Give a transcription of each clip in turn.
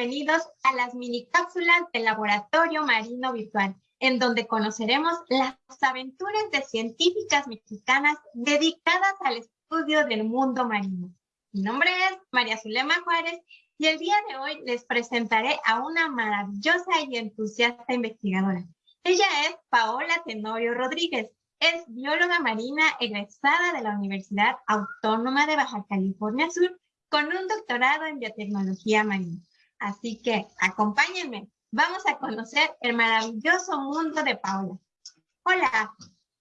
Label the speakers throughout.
Speaker 1: bienvenidos a las mini cápsulas del Laboratorio Marino Virtual, en donde conoceremos las aventuras de científicas mexicanas dedicadas al estudio del mundo marino. Mi nombre es María Zulema Juárez y el día de hoy les presentaré a una maravillosa y entusiasta investigadora. Ella es Paola Tenorio Rodríguez. Es bióloga marina egresada de la Universidad Autónoma de Baja California Sur con un doctorado en biotecnología marina. Así que acompáñenme, vamos a conocer el maravilloso mundo de Paola. Hola,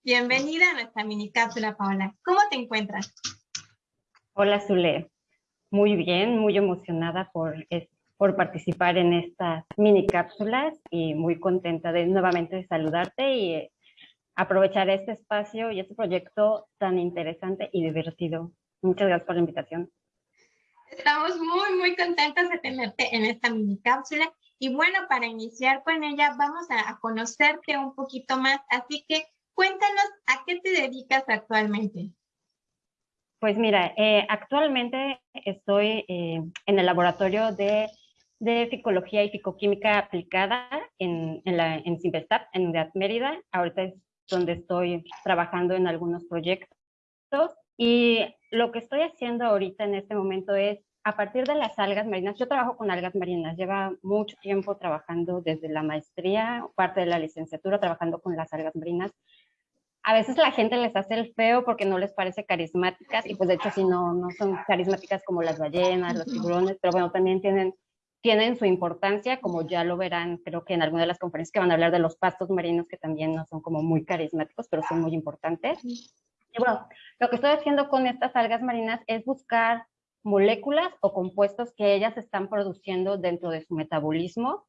Speaker 1: bienvenida a nuestra mini cápsula, Paola. ¿Cómo te encuentras?
Speaker 2: Hola, Zule. Muy bien, muy emocionada por, por participar en estas mini cápsulas y muy contenta de nuevamente saludarte y eh, aprovechar este espacio y este proyecto tan interesante y divertido. Muchas gracias por la invitación.
Speaker 1: Estamos muy, muy contentos de tenerte en esta mini cápsula. Y bueno, para iniciar con ella, vamos a, conocerte un poquito más. Así que cuéntanos a qué te dedicas actualmente.
Speaker 2: Pues mira, eh, actualmente estoy eh, en el laboratorio de, de, Ficología y Ficoquímica aplicada en, en, la, en Simplestat, en Mérida. Ahorita es donde estoy trabajando en algunos proyectos. Y lo que estoy haciendo ahorita en este momento es, a partir de las algas marinas, yo trabajo con algas marinas, lleva mucho tiempo trabajando desde la maestría, parte de la licenciatura, trabajando con las algas marinas. A veces la gente les hace el feo porque no les parece carismáticas, y pues de hecho sí, no, no son carismáticas como las ballenas, los tiburones, pero bueno, también tienen, tienen su importancia, como ya lo verán, creo que en alguna de las conferencias que van a hablar de los pastos marinos, que también no son como muy carismáticos, pero son muy importantes. Lo que estoy haciendo con estas algas marinas es buscar moléculas o compuestos que ellas están produciendo dentro de su metabolismo,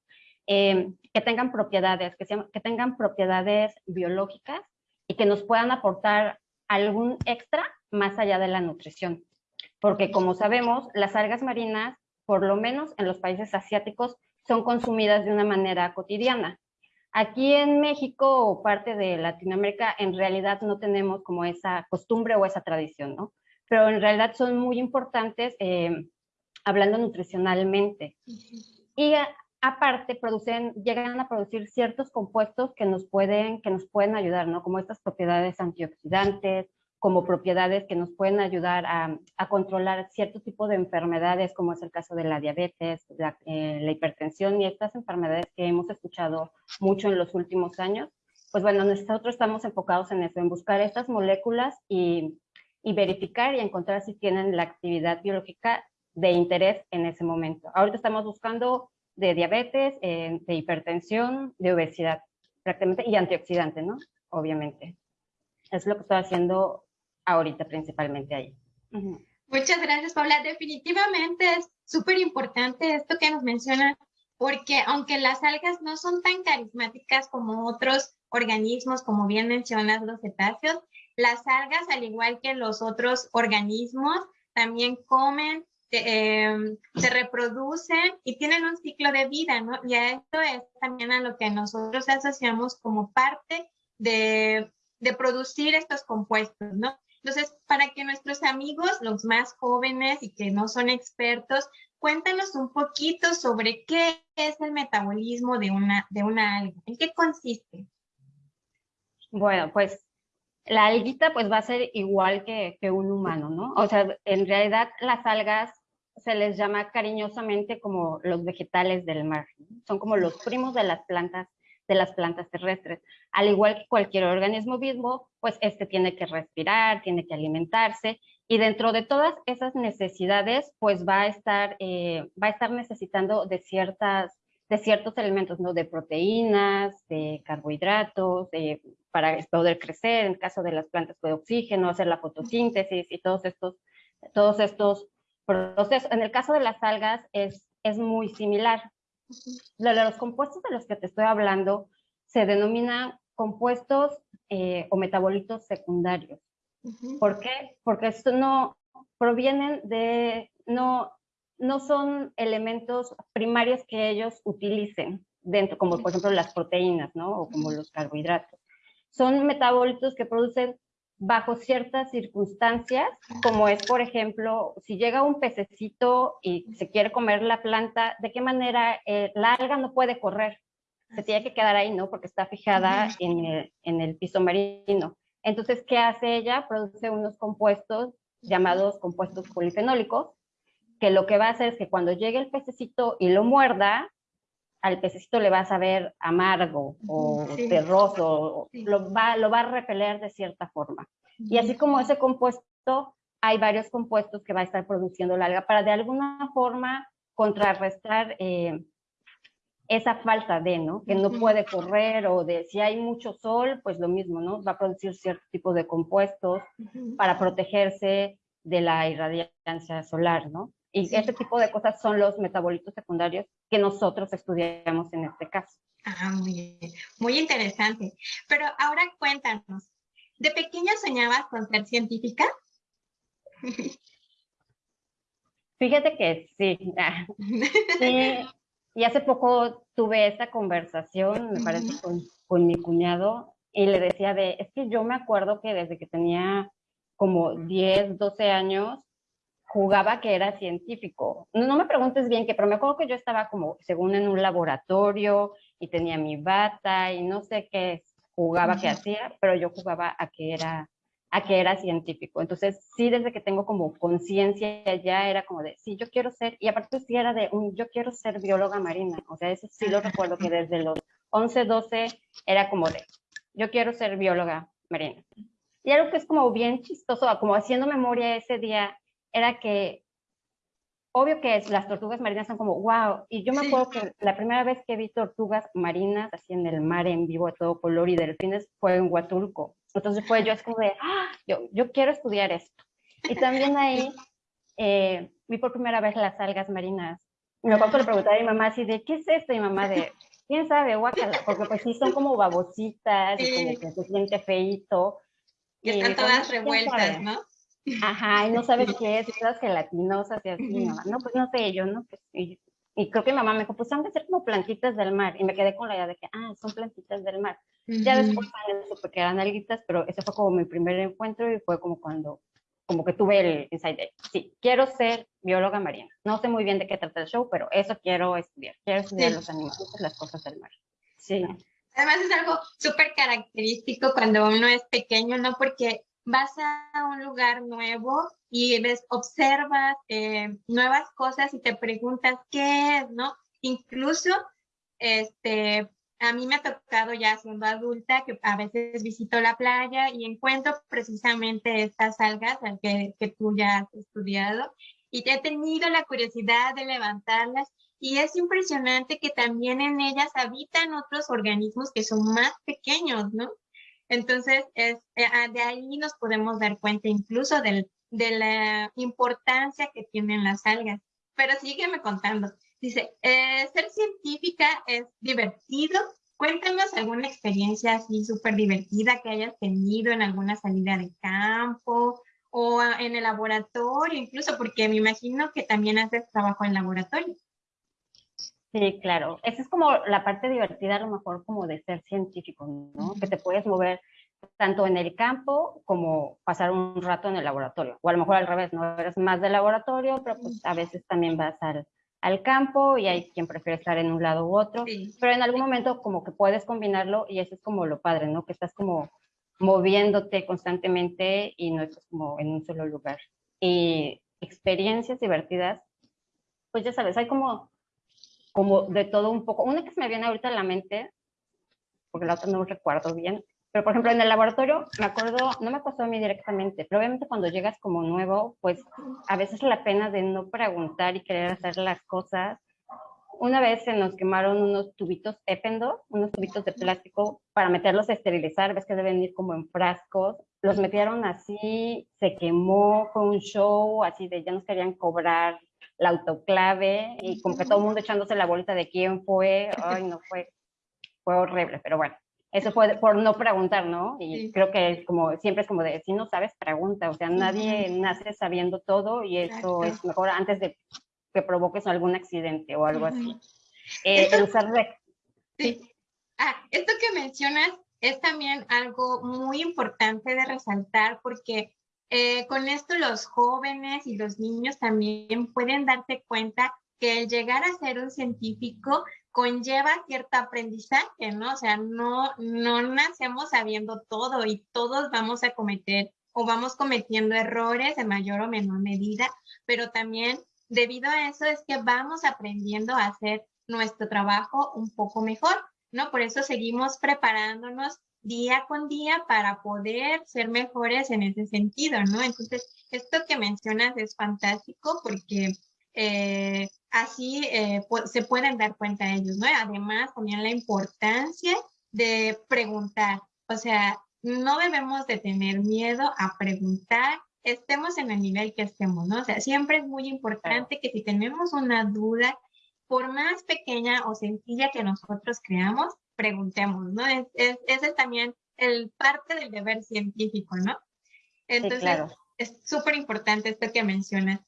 Speaker 2: eh, que tengan propiedades, que, que tengan propiedades biológicas y que nos puedan aportar algún extra más allá de la nutrición. Porque como sabemos, las algas marinas, por lo menos en los países asiáticos, son consumidas de una manera cotidiana. Aquí en México o parte de Latinoamérica en realidad no tenemos como esa costumbre o esa tradición, ¿no? Pero en realidad son muy importantes eh, hablando nutricionalmente. Y aparte producen, llegan a producir ciertos compuestos que nos pueden, que nos pueden ayudar, ¿no? Como estas propiedades antioxidantes, como propiedades que nos pueden ayudar a, controlar cierto tipo de enfermedades, como es el caso de la diabetes, eh, la, hipertensión y estas enfermedades que hemos escuchado mucho en los últimos años. Pues bueno, nosotros estamos enfocados en eso, en buscar estas moléculas y, verificar y encontrar si tienen la actividad biológica de interés en ese momento. Ahorita estamos buscando de diabetes, eh, de hipertensión, de obesidad, prácticamente, y antioxidante, ¿no? Obviamente. Es lo que estoy haciendo ahorita principalmente ahí.
Speaker 1: Muchas gracias, Paula. Definitivamente es súper importante esto que nos menciona, porque aunque las algas no son tan carismáticas como otros organismos, como bien mencionas los cetáceos, las algas, al igual que los otros organismos, también comen, em, se reproducen y tienen un ciclo de vida, ¿no? Y a esto es también a lo que nosotros asociamos como parte de, de producir estos compuestos, ¿no? Entonces, para que nuestros amigos, los más jóvenes y que no son expertos, cuéntanos un poquito sobre qué es el metabolismo de una, de una alga, en qué consiste.
Speaker 2: Bueno, pues la alguita pues va a ser igual que, que un humano, ¿no? O sea, en realidad las algas se les llama cariñosamente como los vegetales del mar, son como los primos de las plantas de las plantas terrestres. Al igual que cualquier organismo vivo, pues este tiene que respirar, tiene que alimentarse y dentro de todas esas necesidades, pues va a estar, eh, va a estar necesitando de ciertas de ciertos elementos, ¿no? De proteínas, de carbohidratos, para poder crecer, en el caso de las plantas, de oxígeno, hacer la fotosíntesis y todos estos, todos estos procesos. En el caso de las algas es, es muy similar. Los compuestos de los que te estoy hablando se denominan compuestos eh, o metabolitos secundarios. ¿Por qué? Porque esto no provienen de, no, no son elementos primarios que ellos utilicen dentro, como por ejemplo las proteínas, ¿no? O como los carbohidratos. Son metabolitos que producen bajo ciertas circunstancias, como es, por ejemplo, si llega un pececito y se quiere comer la planta, ¿de qué manera eh, la alga no puede correr? Se tiene que quedar ahí, ¿no? Porque está fijada en el, en el piso marino. Entonces, ¿qué hace ella? Produce unos compuestos llamados compuestos polifenólicos, que lo que va a hacer es que cuando llegue el pececito y lo muerda, al pececito le va a saber amargo o terroso, lo, va, lo va a repeler de cierta forma. Y así como ese compuesto, hay varios compuestos que va a estar produciendo la alga para de alguna forma contrarrestar eh, esa falta de, ¿no? Que no puede correr o de si hay mucho sol, pues lo mismo, ¿no? Va a producir cierto tipo de compuestos para protegerse de la irradiancia solar, ¿no? Y ese tipo de cosas son los metabolitos secundarios que nosotros estudiamos en este caso.
Speaker 1: Ah, muy bien. Muy interesante. Pero ahora cuéntanos, ¿de pequeña soñabas con ser científica?
Speaker 2: Fíjate que sí. sí. Y hace poco tuve esta conversación, me parece, con, con mi cuñado, y le decía de, es que yo me acuerdo que desde que tenía como 10, 12 años, jugaba que era científico. No, me preguntes bien qué, pero me acuerdo que yo estaba como, según en un laboratorio y tenía mi bata y no sé qué jugaba, qué hacía, pero yo jugaba a que era a que era científico. Entonces, sí, desde que tengo como conciencia ya era como de, sí, yo quiero ser, y aparte sí era de, un, yo quiero ser bióloga marina. O sea, eso sí lo recuerdo que desde los 11, 12 era como de, yo quiero ser bióloga marina. Y algo que es como bien chistoso, como haciendo memoria ese día, era que obvio que las tortugas marinas son como, wow, y yo me acuerdo que la primera vez que vi tortugas marinas así en el mar en vivo de todo color y delfines fue en Huatulco. Entonces fue yo es como de, ah, yo, yo quiero estudiar esto. Y también ahí eh, vi por primera vez las algas marinas. Me acuerdo que le preguntaba a mi mamá así de, ¿qué es esto? Y mi mamá de, ¿quién sabe? Guácala, porque pues sí son como babositas y como que se siente feito.
Speaker 1: Y, están todas revueltas, ¿no?
Speaker 2: Ajá, y no sabes qué es, y todas gelatinosas y así, mamá. No, pues no sé, yo, ¿no? Pues, y, creo que mi mamá me dijo, pues han de ser como plantitas del mar. Y me quedé con la idea de que, ah, son plantitas del mar. Ya después supe que eran alguitas, pero ese fue como mi primer encuentro y fue como cuando, como que tuve el insight de, sí, quiero ser bióloga marina. No sé muy bien de qué trata el show, pero eso quiero estudiar. Quiero estudiar los animales, las cosas del mar. Sí.
Speaker 1: Además es algo súper característico cuando uno es pequeño, ¿no? Porque vas a un lugar nuevo y ves, observas eh, nuevas cosas y te preguntas qué es, ¿no? Incluso, este, a mí me ha tocado ya siendo adulta que a veces visito la playa y encuentro precisamente estas algas que, que tú ya has estudiado y te he tenido la curiosidad de levantarlas y es impresionante que también en ellas habitan otros organismos que son más pequeños, ¿no? Entonces, es, eh, ah, de ahí nos podemos dar cuenta incluso de la importancia que tienen las algas. Pero sígueme contando. Dice, eh, ser científica es divertido. Cuéntanos alguna experiencia así súper divertida que hayas tenido en alguna salida de campo o en el laboratorio, incluso porque me imagino que también haces trabajo en laboratorio.
Speaker 2: Sí, claro. Esa es como la parte divertida, a lo mejor, como de ser científico, ¿no? Que te puedes mover tanto en el campo como pasar un rato en el laboratorio. O a lo mejor al revés, no eres más de laboratorio, pero pues a veces también vas al, al campo y hay quien prefiere estar en un lado u otro. Pero en algún momento como que puedes combinarlo y eso es como lo padre, ¿no? Que estás como moviéndote constantemente y no estás como en un solo lugar. Y experiencias divertidas, pues ya sabes, hay como como de todo un poco. Una que se me viene ahorita a la mente, porque la otra no recuerdo bien, pero por ejemplo en el laboratorio me acuerdo, no me pasó a mí directamente, pero obviamente cuando llegas como nuevo, pues a veces la pena de no preguntar y querer hacer las cosas. Una vez se nos quemaron unos tubitos épendo, unos tubitos de plástico para meterlos a esterilizar, ves que deben ir como en frascos. Los metieron así, se quemó, fue un show, así de ya nos querían cobrar la autoclave y como que todo el mundo echándose la bolita de quién fue, ay, no fue, fue horrible, pero bueno, eso fue por no preguntar, ¿no? Y creo que es como, siempre es como de, si no sabes, pregunta, o sea, nadie nace sabiendo todo y eso es mejor antes de que provoques algún accidente o algo así.
Speaker 1: Eh, usar sí. Ah, esto que mencionas es también algo muy importante de resaltar porque eh, con esto los jóvenes y los niños también pueden darse cuenta que el llegar a ser un científico conlleva cierto aprendizaje, ¿no? O sea, no, no nacemos sabiendo todo y todos vamos a cometer o vamos cometiendo errores en mayor o menor medida, pero también debido a eso es que vamos aprendiendo a hacer nuestro trabajo un poco mejor, ¿no? Por eso seguimos preparándonos día con día para poder ser mejores en ese sentido, ¿no? Entonces, esto que mencionas es fantástico porque eh, así eh, se pueden dar cuenta ellos, ¿no? Además, también la importancia de preguntar, o sea, no debemos de tener miedo a preguntar, estemos en el nivel que estemos, ¿no? O sea, siempre es muy importante que si tenemos una duda, por más pequeña o sencilla que nosotros creamos, preguntemos, ¿no? Es, ese es también el parte del deber científico, ¿no? Entonces, es súper importante esto que mencionas.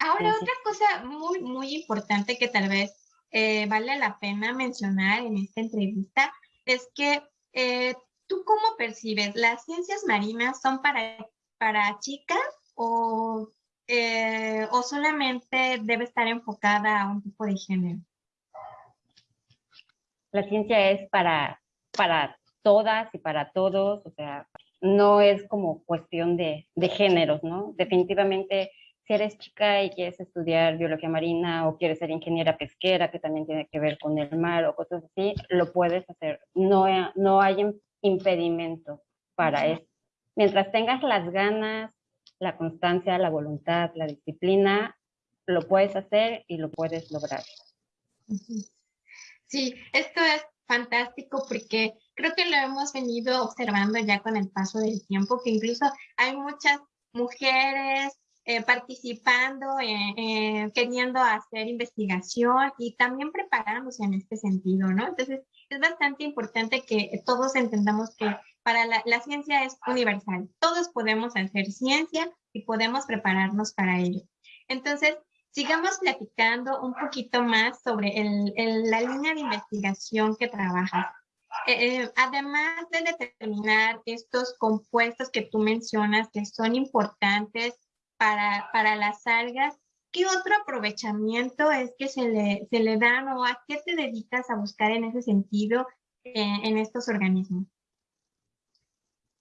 Speaker 1: Ahora, otra cosa muy, muy importante que tal vez eh, vale la pena mencionar en esta entrevista es que eh, tú cómo percibes, ¿las ciencias marinas son para, para chicas o, eh, o solamente debe estar enfocada a un tipo de género?
Speaker 2: La ciencia es para, para todas y para todos, o sea, no es como cuestión de, de géneros, ¿no? Definitivamente, si eres chica y quieres estudiar biología marina o quieres ser ingeniera pesquera, que también tiene que ver con el mar o cosas así, lo puedes hacer. No, no hay impedimento para eso. Mientras tengas las ganas, la constancia, la voluntad, la disciplina, lo puedes hacer y lo puedes lograr.
Speaker 1: Sí, esto es fantástico porque creo que lo hemos venido observando ya con el paso del tiempo, que incluso hay muchas mujeres eh, participando, eh, queriendo hacer investigación y también preparándose en este sentido, ¿no? Entonces, es bastante importante que todos entendamos que para la, la ciencia es universal. Todos podemos hacer ciencia y podemos prepararnos para ello. Entonces, sigamos platicando un poquito más sobre la línea de investigación que trabajas. Eh, eh, además de determinar estos compuestos que tú mencionas que son importantes para, para las algas, ¿qué otro aprovechamiento es que se le, se le dan o a qué te dedicas a buscar en ese sentido eh, en estos organismos?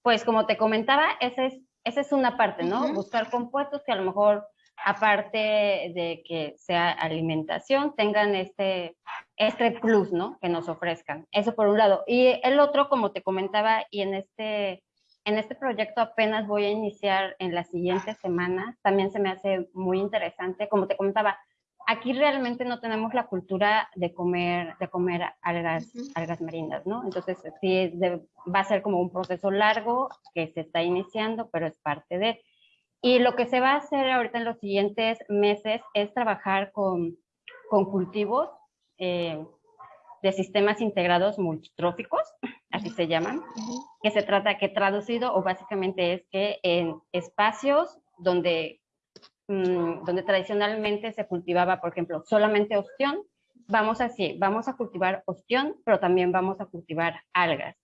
Speaker 2: Pues como te comentaba, esa es, esa es una parte, ¿no? Buscar compuestos que a lo mejor aparte de que sea alimentación, tengan este, este plus, ¿no? Que nos ofrezcan. Eso por un lado. Y el otro, como te comentaba, y en este, en este proyecto apenas voy a iniciar en las siguientes semanas, también se me hace muy interesante. Como te comentaba, aquí realmente no tenemos la cultura de comer, de comer algas, algas marinas, ¿no? Entonces, sí, va a ser como un proceso largo que se está iniciando, pero es parte de... Y lo que se va a hacer ahorita en los siguientes meses es trabajar con, con cultivos eh, de sistemas integrados multitróficos, así se llaman, que se trata, que traducido o básicamente es que en espacios donde, mm, donde tradicionalmente se cultivaba, por ejemplo, solamente ostión, vamos así, vamos a cultivar ostión, pero también vamos a cultivar algas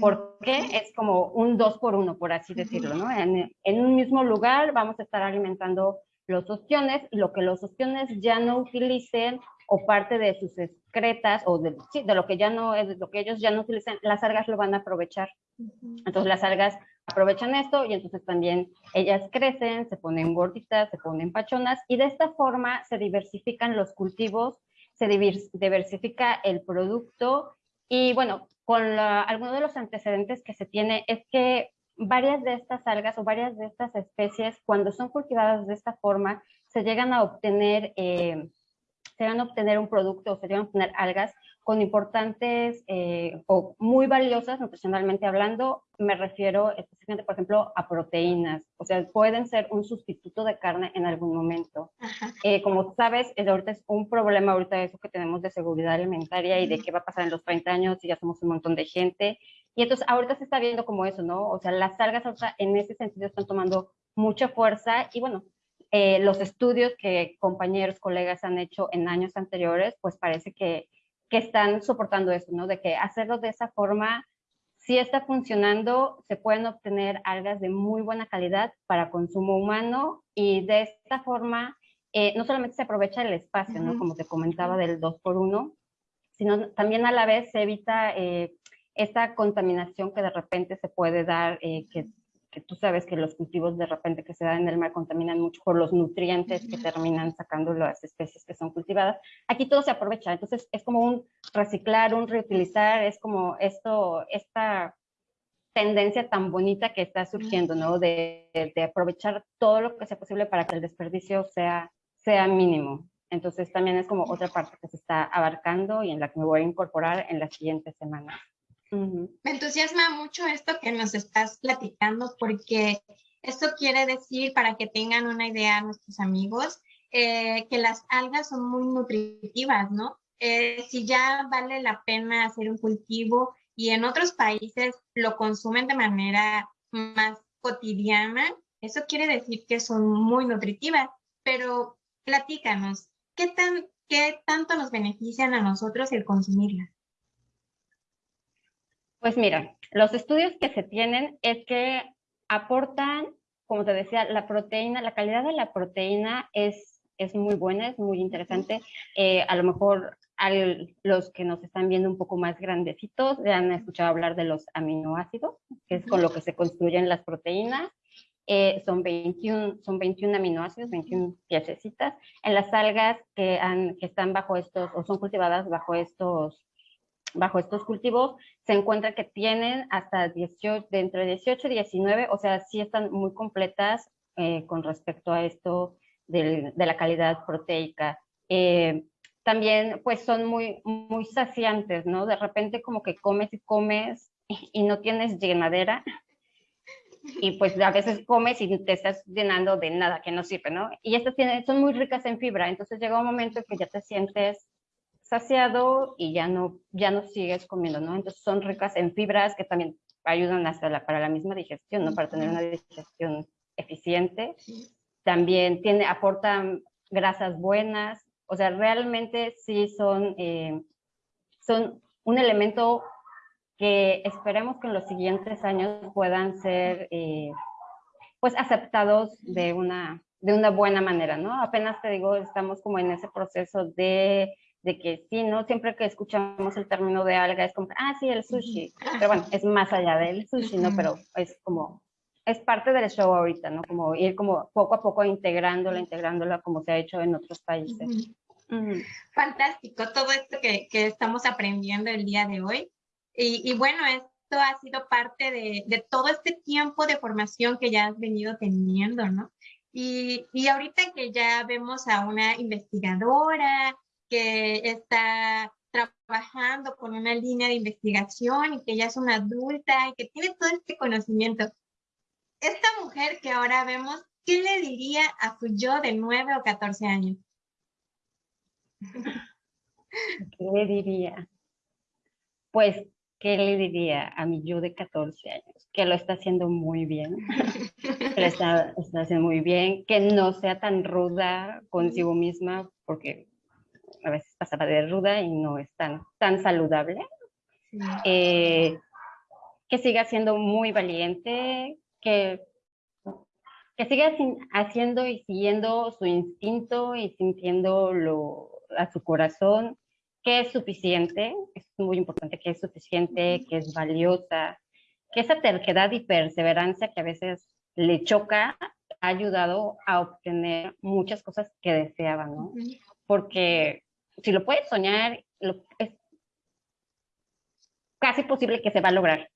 Speaker 2: porque es como un dos por uno, por así decirlo, ¿no? En, un mismo lugar vamos a estar alimentando los ostiones y lo que los ostiones ya no utilicen o parte de sus excretas o de, sí, de lo que ya no es, lo que ellos ya no utilicen, las algas lo van a aprovechar. Entonces las algas aprovechan esto y entonces también ellas crecen, se ponen gorditas, se ponen pachonas y de esta forma se diversifican los cultivos, se diversifica el producto y bueno, con algunos de los antecedentes que se tiene es que varias de estas algas o varias de estas especies, cuando son cultivadas de esta forma, se llegan a obtener, eh, se llegan a obtener un producto o se llegan a obtener algas con importantes eh, o muy valiosas nutricionalmente hablando, me refiero específicamente, por ejemplo, a proteínas. O sea, pueden ser un sustituto de carne en algún momento. Eh, como sabes, ahorita es un problema ahorita eso que tenemos de seguridad alimentaria y de qué va a pasar en los 30 años si ya somos un montón de gente. Y entonces ahorita se está viendo como eso, ¿no? O sea, las algas ahorita en ese sentido están tomando mucha fuerza y bueno, eh, los estudios que compañeros, colegas han hecho en años anteriores, pues parece que que están soportando eso, ¿no? De que hacerlo de esa forma si está funcionando, se pueden obtener algas de muy buena calidad para consumo humano y de esta forma eh, no solamente se aprovecha el espacio, ¿no? Como te comentaba del 2 por 1 sino también a la vez se evita eh, esta contaminación que de repente se puede dar, eh, que, que, tú sabes que los cultivos de repente que se dan en el mar contaminan mucho por los nutrientes que terminan sacando las especies que son cultivadas. Aquí todo se aprovecha, entonces es como un reciclar, un reutilizar, es como esto, esta tendencia tan bonita que está surgiendo, ¿no? De, de aprovechar todo lo que sea posible para que el desperdicio sea sea mínimo. Entonces también es como otra parte que se está abarcando y en la que me voy a incorporar en las siguientes semanas.
Speaker 1: Me entusiasma mucho esto que nos estás platicando porque esto quiere decir, para que tengan una idea nuestros amigos, eh, que las algas son muy nutritivas, ¿no? Eh, si ya vale la pena hacer un cultivo y en otros países lo consumen de manera más cotidiana, eso quiere decir que son muy nutritivas, pero platícanos, ¿qué, tan, ¿qué tanto nos benefician a nosotros el consumirlas?
Speaker 2: Pues mira, los estudios que se tienen es que aportan, como te decía, la proteína, la calidad de la proteína es, es muy buena, es muy interesante. Eh, a lo mejor a los que nos están viendo un poco más grandecitos ya han escuchado hablar de los aminoácidos, que es con lo que se construyen las proteínas. Eh, son, 21, son 21 aminoácidos, 21 piececitas. En las algas que, han, que están bajo estos, o son cultivadas bajo estos, bajo estos cultivos, se encuentra que tienen hasta 18, de entre 18 y 19, o sea, sí están muy completas eh, con respecto a esto de la calidad proteica. Eh, también, pues, son muy, muy saciantes, ¿no? De repente como que comes y comes y no tienes llenadera, y pues a veces comes y te estás llenando de nada que no sirve, ¿no? Y estas tienen, son muy ricas en fibra, entonces llega un momento que ya te sientes saciado y ya no, ya no sigues comiendo, ¿no? Entonces son ricas en fibras que también ayudan hasta la, para la misma digestión, ¿no? Para tener una digestión eficiente. También tiene, aportan grasas buenas, o sea, realmente sí son, eh, son un elemento que esperemos que en los siguientes años puedan ser eh, pues aceptados de una, de una buena manera, ¿no? Apenas te digo, estamos como en ese proceso de, de que sí, ¿no? Siempre que escuchamos el término de alga es como, ah, sí, el sushi, pero bueno, es más allá del sushi, ¿no? Pero es como, es parte del show ahorita, ¿no? Como ir como poco a poco integrándola, integrándola como se ha hecho en otros países.
Speaker 1: Fantástico, todo esto que, que estamos aprendiendo el día de hoy. Y, bueno, esto ha sido parte de, todo este tiempo de formación que ya has venido teniendo, ¿no? Y, y ahorita que ya vemos a una investigadora que está trabajando con una línea de investigación y que ya es una adulta y que tiene todo este conocimiento. Esta mujer que ahora vemos, ¿qué le diría a su yo de 9 o 14 años?
Speaker 2: ¿Qué le diría? Pues ¿qué le diría a mi yo de 14 años? Que lo está haciendo muy bien, que está, haciendo muy bien, que no sea tan ruda consigo misma, porque a veces pasaba de ruda y no es tan, tan saludable. Eh, que siga siendo muy valiente, que, que siga haciendo y siguiendo su instinto y sintiendo lo, a su corazón, que es suficiente, es muy importante que es suficiente, que es valiosa, que esa terquedad y perseverancia que a veces le choca ha ayudado a obtener muchas cosas que deseaba, ¿no? Porque si lo puedes soñar, es casi posible que se va a lograr.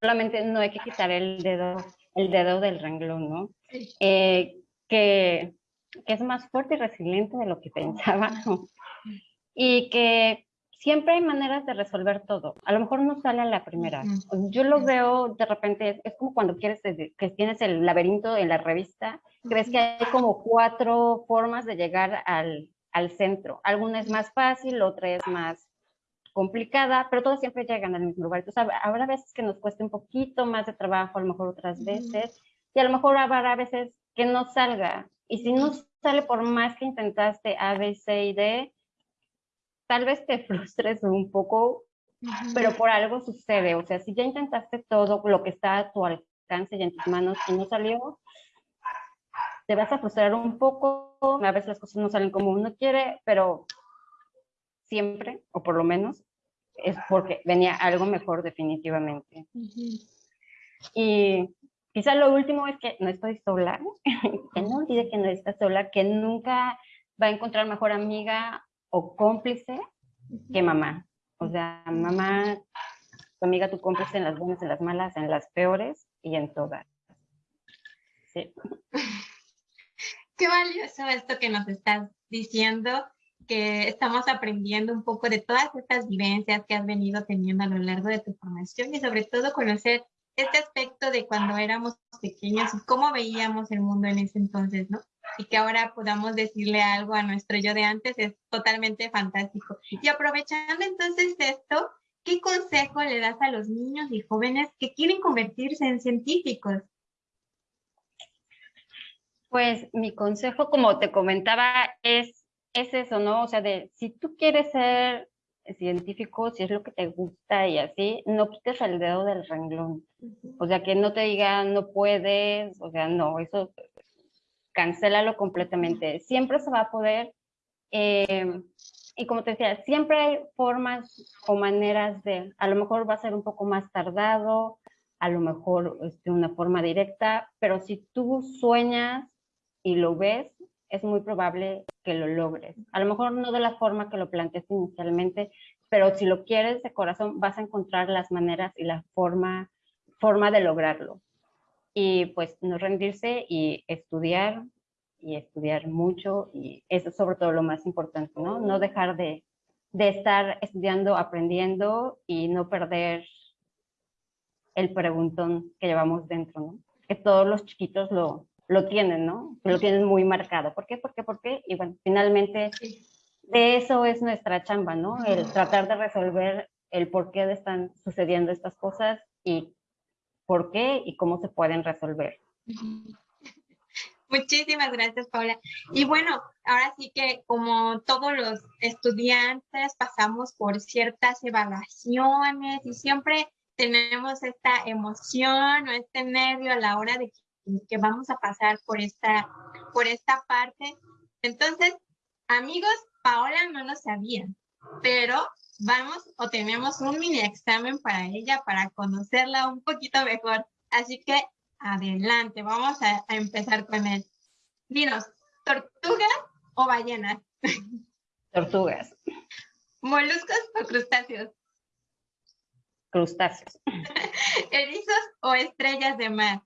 Speaker 2: Solamente no hay que quitar el dedo, el dedo del renglón, ¿no? Eh, que, que, es más fuerte y resiliente de lo que pensaba y que siempre hay maneras de resolver todo. A lo mejor no sale a la primera. Yo lo veo de repente, es como cuando quieres, que tienes el laberinto en la revista, crees que hay como cuatro formas de llegar al, al centro. Alguna es más fácil, otra es más complicada, pero todas siempre llegan al mismo lugar. Entonces, habrá veces que nos cueste un poquito más de trabajo, a lo mejor otras veces, y a lo mejor habrá veces que no salga. Y si no sale por más que intentaste A, B, C y D, tal vez te frustres un poco, pero por algo sucede. O sea, si ya intentaste todo lo que está a tu alcance y en tus manos y no salió, te vas a frustrar un poco. A veces las cosas no salen como uno quiere, pero siempre, o por lo menos, es porque venía algo mejor definitivamente. Y quizá lo último es que no estoy sola, que no olvide que no está sola, que nunca va a encontrar mejor amiga o cómplice que mamá. O sea, mamá, tu amiga, tu cómplice en las buenas, en las malas, en las peores y en todas. Sí.
Speaker 1: Qué valioso esto que nos estás diciendo, que estamos aprendiendo un poco de todas estas vivencias que has venido teniendo a lo largo de tu formación y sobre todo conocer este aspecto de cuando éramos pequeños y cómo veíamos el mundo en ese entonces, ¿no? y que ahora podamos decirle algo a nuestro yo de antes es totalmente fantástico. Y aprovechando entonces esto, ¿qué consejo le das a los niños y jóvenes que quieren convertirse en científicos?
Speaker 2: Pues mi consejo, como te comentaba, es, es eso, ¿no? O sea, de si tú quieres ser científico, si es lo que te gusta y así, no quites el dedo del renglón. O sea, que no te digan no puedes, o sea, no, eso cancélalo completamente. Siempre se va a poder, eh, y como te decía, siempre hay formas o maneras de, a lo mejor va a ser un poco más tardado, a lo mejor de este, una forma directa, pero si tú sueñas y lo ves, es muy probable que lo logres. A lo mejor no de la forma que lo planteaste inicialmente, pero si lo quieres de corazón, vas a encontrar las maneras y la forma, forma de lograrlo y pues no rendirse y estudiar y estudiar mucho y eso es sobre todo lo más importante, ¿no? No dejar de, de estar estudiando, aprendiendo y no perder el preguntón que llevamos dentro, ¿no? Que todos los chiquitos lo, lo tienen, ¿no? Lo tienen muy marcado. ¿Por qué? ¿Por qué? ¿Por qué? Y bueno, finalmente de eso es nuestra chamba, ¿no? El tratar de resolver el por qué están sucediendo estas cosas y por qué y cómo se pueden resolver.
Speaker 1: Muchísimas gracias, Paula. Y bueno, ahora sí que como todos los estudiantes pasamos por ciertas evaluaciones y siempre tenemos esta emoción o este nervio a la hora de que, vamos a pasar por esta, por esta parte. Entonces, amigos, Paola no lo sabía, pero vamos o tenemos un mini examen para ella para conocerla un poquito mejor. Así que adelante, vamos a, empezar con él. Dinos, ¿tortugas o ballenas?
Speaker 2: Tortugas.
Speaker 1: ¿Moluscos o crustáceos?
Speaker 2: Crustáceos.
Speaker 1: ¿Erizos o estrellas de mar?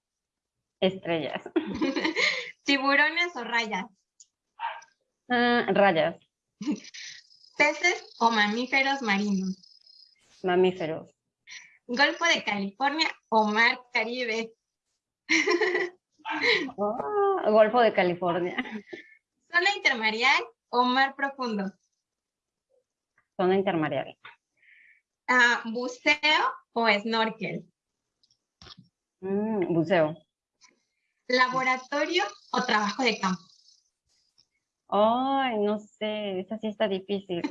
Speaker 2: Estrellas.
Speaker 1: ¿Tiburones o rayas?
Speaker 2: Ah, rayas.
Speaker 1: ¿Peces o mamíferos marinos?
Speaker 2: Mamíferos.
Speaker 1: ¿Golfo de California o Mar Caribe?
Speaker 2: Oh, Golfo de California.
Speaker 1: ¿Zona intermareal o mar profundo?
Speaker 2: Zona intermareal.
Speaker 1: Ah, ¿Buceo o snorkel?
Speaker 2: Mm, buceo.
Speaker 1: ¿Laboratorio o trabajo de campo?
Speaker 2: Ay, no sé, esa sí está difícil.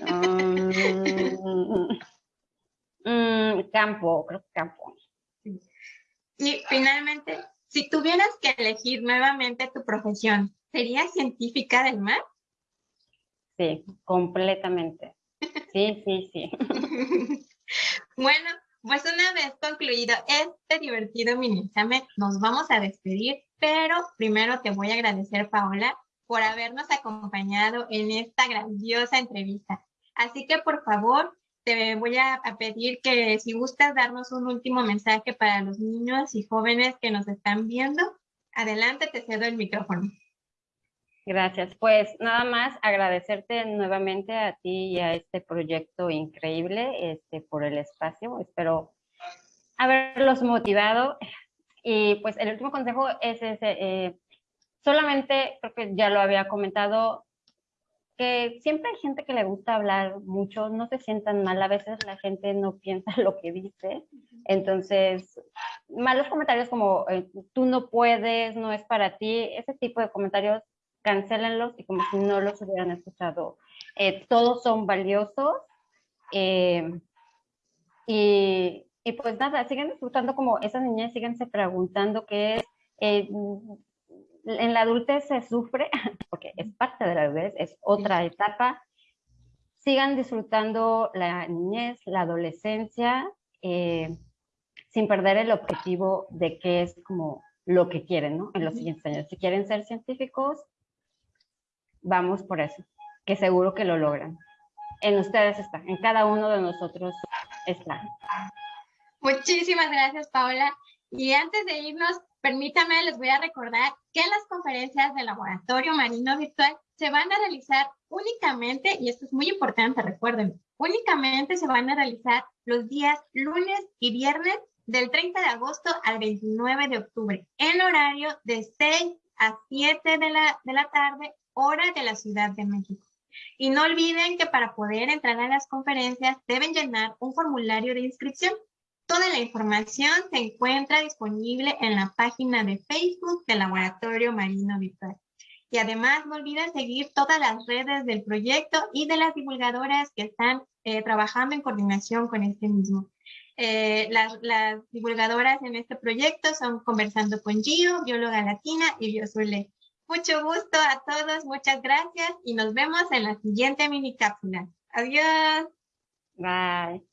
Speaker 2: Mm, campo, creo que campo.
Speaker 1: Y finalmente, si tuvieras que elegir nuevamente tu profesión, ¿serías científica del mar?
Speaker 2: Sí, completamente. Sí, sí, sí.
Speaker 1: bueno, pues una vez concluido este divertido mini examen, nos vamos a despedir, pero primero te voy a agradecer, Paola, por habernos acompañado en esta grandiosa entrevista. Así que por favor, te voy a, pedir que si gustas darnos un último mensaje para los niños y jóvenes que nos están viendo, adelante, te cedo el micrófono.
Speaker 2: Gracias. Pues nada más agradecerte nuevamente a ti y a este proyecto increíble este, por el espacio. Espero haberlos motivado. Y pues el último consejo es ese, eh, Solamente, creo que ya lo había comentado, que siempre hay gente que le gusta hablar mucho, no se sientan mal, a veces la gente no piensa lo que dice, entonces, malos comentarios como eh, tú no puedes, no es para ti, ese tipo de comentarios, cancélenlos y como si no los hubieran escuchado. Eh, todos son valiosos. Eh, Y, y pues nada, siguen disfrutando como esas niñas, síganse preguntando qué es. Eh, en la adultez se sufre, porque es parte de la adultez, es otra etapa. Sigan disfrutando la niñez, la adolescencia, sin perder el objetivo de qué es como lo que quieren, ¿no? En los siguientes años. Si quieren ser científicos, vamos por eso, que seguro que lo logran. En ustedes está, en cada uno de nosotros está.
Speaker 1: Muchísimas gracias, Paola. Y antes de irnos, permítame, les voy a recordar que las conferencias del Laboratorio Marino Virtual se van a realizar únicamente, y esto es muy importante, recuerden, únicamente se van a realizar los días lunes y viernes del 30 de agosto al 29 de octubre, en horario de 6 a 7 de la, de la tarde, hora de la Ciudad de México. Y no olviden que para poder entrar a las conferencias deben llenar un formulario de inscripción. Toda la información se encuentra disponible en la página de Facebook del Laboratorio Marino Virtual. Y además no olviden seguir todas las redes del proyecto y de las divulgadoras que están eh, trabajando en coordinación con este mismo. Eh, las, divulgadoras en este proyecto son Conversando con Gio, bióloga latina y Biosule. Mucho gusto a todos, muchas gracias y nos vemos en la siguiente mini cápsula. Adiós.
Speaker 2: Bye.